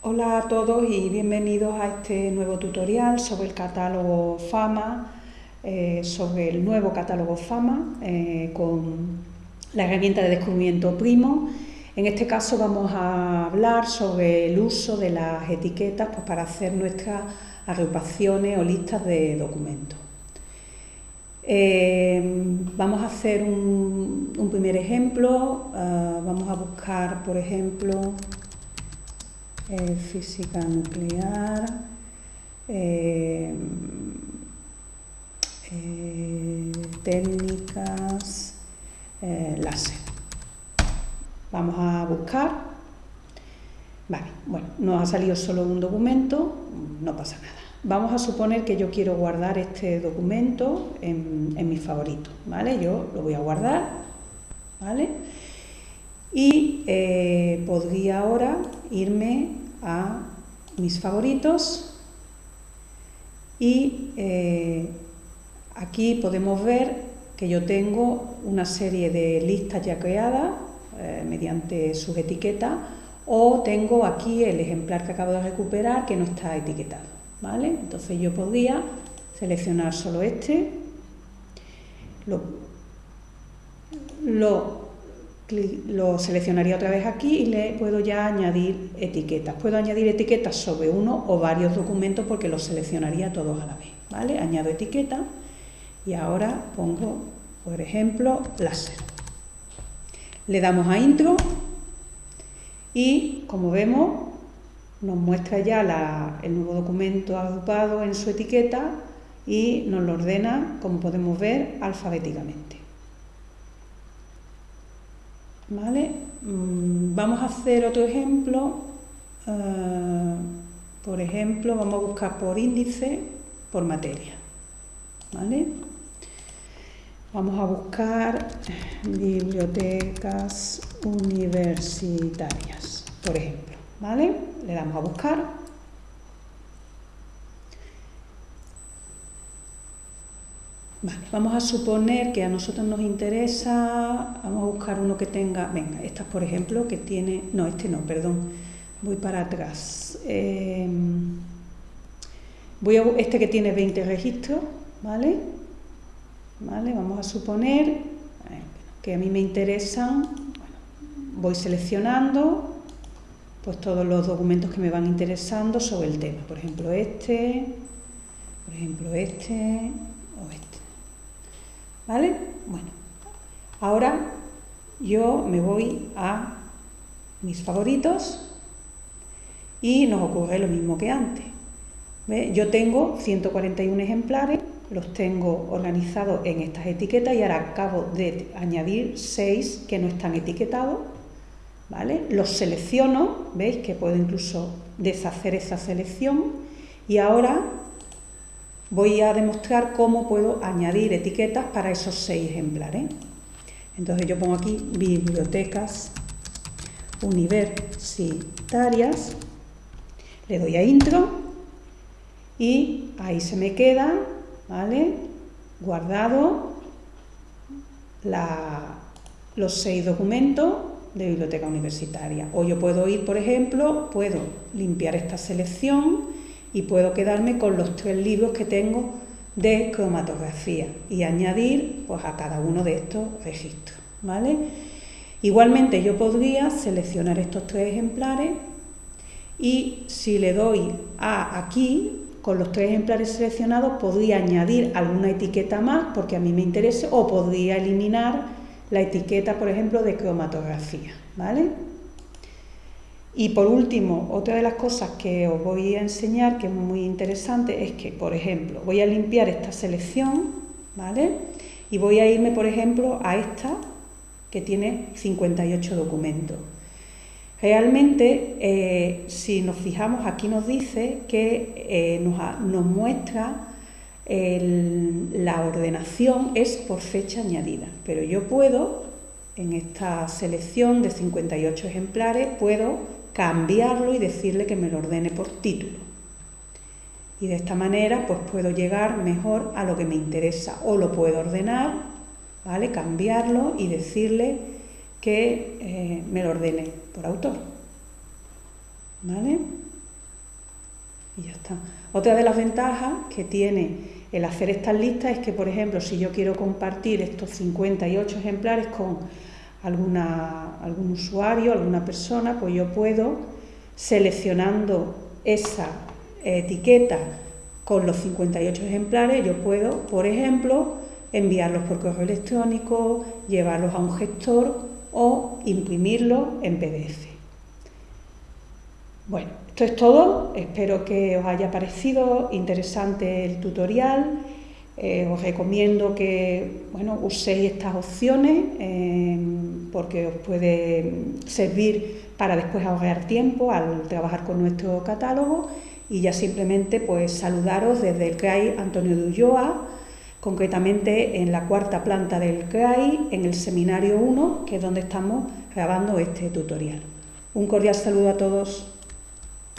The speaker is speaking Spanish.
Hola a todos y bienvenidos a este nuevo tutorial sobre el catálogo FAMA, eh, sobre el nuevo catálogo FAMA eh, con la herramienta de descubrimiento Primo. En este caso vamos a hablar sobre el uso de las etiquetas pues, para hacer nuestras agrupaciones o listas de documentos. Eh, vamos a hacer un, un primer ejemplo, vamos a buscar por ejemplo eh, física nuclear, eh, eh, técnicas, láser. Vamos a buscar. Vale, bueno, nos ha salido solo un documento, no pasa nada. Vamos a suponer que yo quiero guardar este documento en, en mis favoritos, ¿vale? Yo lo voy a guardar, ¿vale? Y podría ahora irme a mis favoritos y eh, aquí podemos ver que yo tengo una serie de listas ya creadas eh, mediante sus etiquetas o tengo aquí el ejemplar que acabo de recuperar que no está etiquetado, ¿vale? Entonces yo podría seleccionar solo este, lo, lo lo seleccionaría otra vez aquí y le puedo ya añadir etiquetas. Puedo añadir etiquetas sobre uno o varios documentos porque los seleccionaría todos a la vez. ¿vale? Añado etiqueta y ahora pongo, por ejemplo, láser. Le damos a intro y como vemos nos muestra ya el nuevo documento agrupado en su etiqueta y nos lo ordena, como podemos ver, alfabéticamente. ¿Vale? Mm, vamos a hacer otro ejemplo. Eh, por ejemplo, vamos a buscar por índice, por materia. ¿Vale? Vamos a buscar bibliotecas universitarias, por ejemplo. ¿Vale? Le damos a buscar Vamos a suponer que a nosotros nos interesa, vamos a buscar uno que tenga, venga, esta por ejemplo, que tiene, no, este no, perdón, voy para atrás. Em, voy a, este que tiene 20 registros, ¿vale? ¿Vale? Vamos a suponer eh, que a mí me interesan, bueno, voy seleccionando pues todos los documentos que me van interesando sobre el tema, por ejemplo este, por ejemplo este. ¿Vale? Bueno, ahora yo me voy a mis favoritos y nos ocurre lo mismo que antes. Yo tengo 141 ejemplares, los tengo organizados en estas etiquetas y ahora acabo de añadir 6 que no están etiquetados. ¿vale? Los selecciono, veis que puedo incluso deshacer esa selección y ahora voy a demostrar cómo puedo añadir etiquetas para esos seis ejemplares. Entonces yo pongo aquí bibliotecas universitarias, le doy a intro y ahí se me queda, ¿vale? Guardado los seis documentos de biblioteca universitaria. O yo puedo ir, por ejemplo, puedo limpiar esta selección y puedo quedarme con los tres libros que tengo de cromatografía y añadir pues, a cada uno de estos registros. ¿vale? Igualmente yo podría seleccionar estos tres ejemplares y si le doy a aquí, con los tres ejemplares seleccionados, podría añadir alguna etiqueta más porque a mí me interese o podría eliminar la etiqueta, por ejemplo, de cromatografía. ¿vale? Y por último, otra de las cosas que os voy a enseñar, que es muy interesante, es que, por ejemplo, voy a limpiar esta selección, ¿vale? Y voy a irme, por ejemplo, a esta, que tiene 58 documentos. Realmente, eh, si nos fijamos, aquí nos dice que eh, nos, muestra la ordenación es por fecha añadida, pero yo puedo, en esta selección de 58 ejemplares, puedo cambiarlo y decirle que me lo ordene por título. Y de esta manera pues puedo llegar mejor a lo que me interesa o lo puedo ordenar, ¿vale? cambiarlo y decirle que eh, me lo ordene por autor. ¿Vale? Y ya está. Otra de las ventajas que tiene el hacer estas listas es que, por ejemplo, si yo quiero compartir estos 58 ejemplares con algún usuario, alguna persona, pues yo puedo, seleccionando esa etiqueta con los 58 ejemplares, yo puedo, por ejemplo, enviarlos por correo electrónico, llevarlos a un gestor o imprimirlos en PDF. Bueno, esto es todo, espero que os haya parecido interesante el tutorial, eh, os recomiendo que bueno, uséis estas opciones eh, porque os puede servir para después ahorrar tiempo al trabajar con nuestro catálogo y ya simplemente pues saludaros desde el CRAI Antonio de Ulloa, concretamente en la cuarta planta del CRAI, en el seminario 1, que es donde estamos grabando este tutorial. Un cordial saludo a todos.